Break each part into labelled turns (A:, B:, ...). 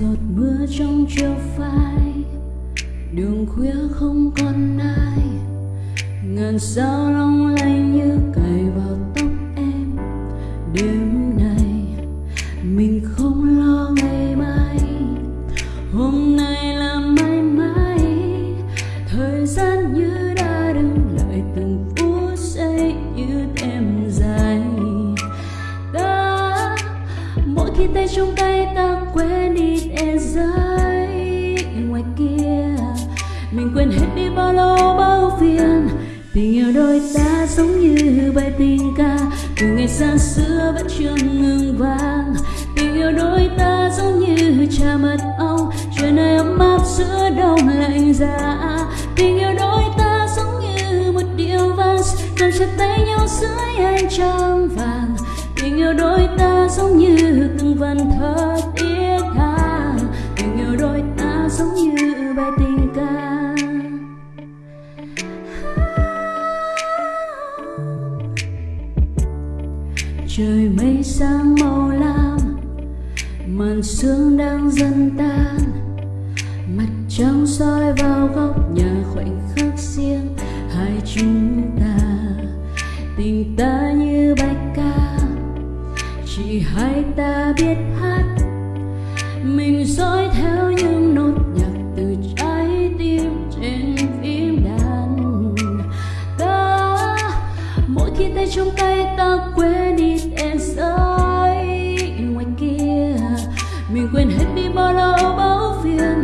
A: giọt mưa trong chiều phai. Đường khuya không còn ai. Ngàn sao long lanh như cài vào tóc em. Đêm khi tay trong tay ta quên đi e giới ngoài kia. Mình quên hết đi bao lâu bao phiền. Tình yêu đôi ta giống như bài tình ca. Từ ngày xa xưa vẫn chưa ngừng vang. Tình yêu đôi ta giống như trà mật ong. Trời này ấm áp giữa đông lạnh giá. Tình yêu đôi ta giống như một điệu vang nằm chặt tay nhau dưới ánh trăng vàng tình yêu đôi ta giống như từng vần thơ tiết tha. Tình yêu đôi ta giống như bài tình ca. Trời mây sang màu lam, màn sương đang dần tan. Mặt trăng soi vào góc nhà khoảnh khắc riêng, hai chúng ta biết hát. Mình dõi theo những nốt nhạc từ trái tim trên phím đàn. Ta, mỗi khi tay trong tay ta quên đi em giới ngoài kia. Mình quên hết đi bao lâu, bao phiền.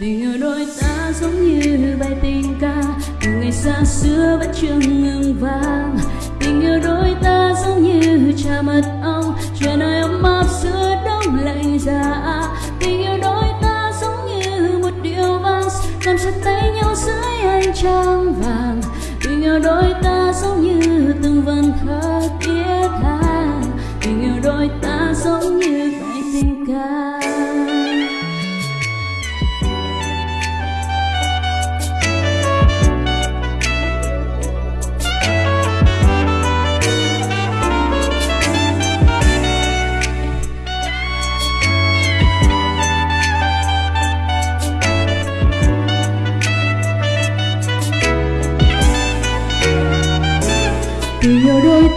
A: Tình yêu đôi ta giống như bài tình ca. Từ ngày xa xưa vẫn chưa ngừng vang tình yêu đôi ta giống như trà mật ong trời nơi ấm áp giữa đông lạnh giá tình yêu đôi ta giống như một điệu vang, nằm chặt tay nhau dưới ánh trăng vàng. Tình yêu đôi ta giống như từng vần thơ thiết tha. Tình yêu đôi ta giống như bài tình ca.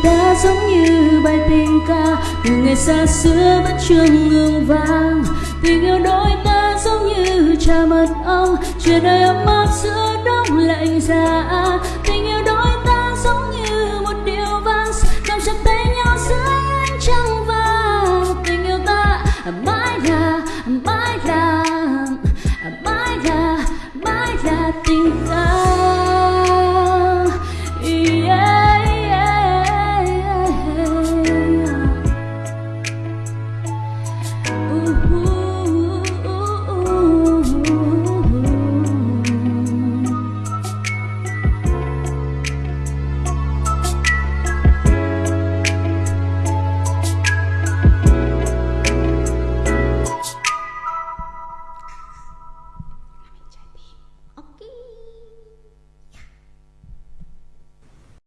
A: ta giống như bài tình ca. Từ ngày xa xưa vẫn chưa ngừng vang. Tình yêu đôi ta giống như trà mật ong. Chuyện đời ấm áp giữa đông lạnh giá.